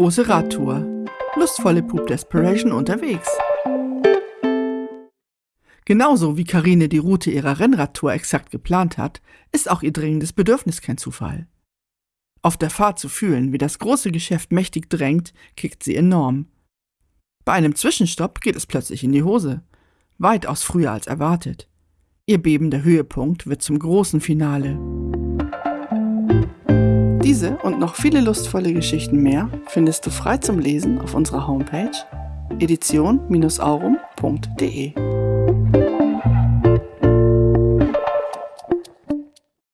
große Radtour. Lustvolle Poop Desperation unterwegs. Genauso wie Karine die Route ihrer Rennradtour exakt geplant hat, ist auch ihr dringendes Bedürfnis kein Zufall. Auf der Fahrt zu fühlen, wie das große Geschäft mächtig drängt, kickt sie enorm. Bei einem Zwischenstopp geht es plötzlich in die Hose. Weitaus früher als erwartet. Ihr bebender Höhepunkt wird zum großen Finale. Diese und noch viele lustvolle Geschichten mehr findest du frei zum Lesen auf unserer Homepage edition-aurum.de.